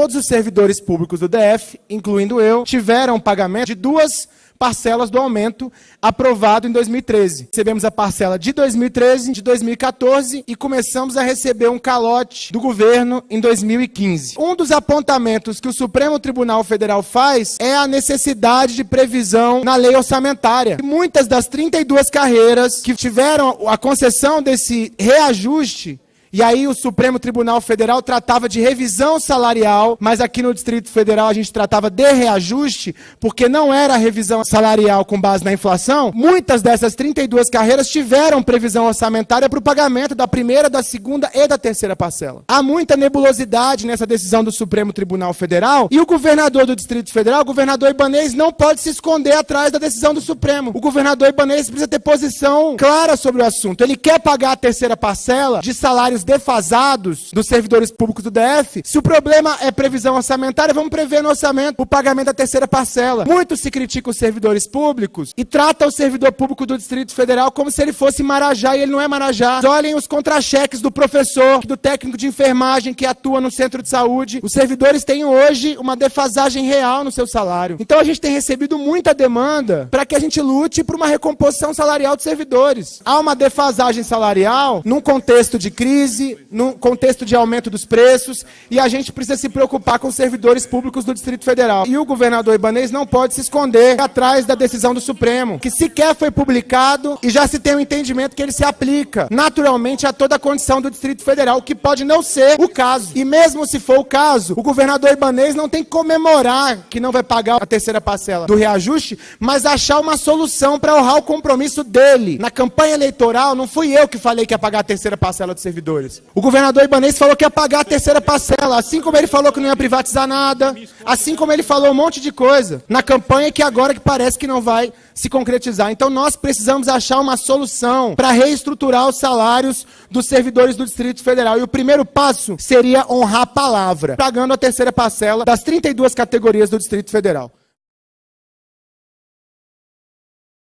todos os servidores públicos do DF, incluindo eu, tiveram pagamento de duas parcelas do aumento aprovado em 2013. Recebemos a parcela de 2013, de 2014 e começamos a receber um calote do governo em 2015. Um dos apontamentos que o Supremo Tribunal Federal faz é a necessidade de previsão na lei orçamentária. Muitas das 32 carreiras que tiveram a concessão desse reajuste e aí o Supremo Tribunal Federal tratava de revisão salarial, mas aqui no Distrito Federal a gente tratava de reajuste, porque não era revisão salarial com base na inflação. Muitas dessas 32 carreiras tiveram previsão orçamentária para o pagamento da primeira, da segunda e da terceira parcela. Há muita nebulosidade nessa decisão do Supremo Tribunal Federal e o governador do Distrito Federal, o governador Ibanês, não pode se esconder atrás da decisão do Supremo. O governador Ibanês precisa ter posição clara sobre o assunto. Ele quer pagar a terceira parcela de salários salários defasados dos servidores públicos do DF, se o problema é previsão orçamentária, vamos prever no orçamento o pagamento da terceira parcela. Muito se critica os servidores públicos e trata o servidor público do Distrito Federal como se ele fosse Marajá e ele não é Marajá. Olhem os contra-cheques do professor, do técnico de enfermagem que atua no centro de saúde. Os servidores têm hoje uma defasagem real no seu salário. Então a gente tem recebido muita demanda para que a gente lute por uma recomposição salarial dos servidores. Há uma defasagem salarial num contexto de crise crise, num contexto de aumento dos preços, e a gente precisa se preocupar com os servidores públicos do Distrito Federal. E o governador Ibanez não pode se esconder atrás da decisão do Supremo, que sequer foi publicado e já se tem o um entendimento que ele se aplica naturalmente a toda a condição do Distrito Federal, que pode não ser o caso. E mesmo se for o caso, o governador Ibanez não tem que comemorar que não vai pagar a terceira parcela do reajuste, mas achar uma solução para honrar o compromisso dele. Na campanha eleitoral, não fui eu que falei que ia pagar a terceira parcela dos servidores. O governador Ibanez falou que ia pagar a terceira parcela, assim como ele falou que não ia privatizar nada, assim como ele falou um monte de coisa na campanha que agora que parece que não vai se concretizar. Então nós precisamos achar uma solução para reestruturar os salários dos servidores do Distrito Federal. E o primeiro passo seria honrar a palavra, pagando a terceira parcela das 32 categorias do Distrito Federal.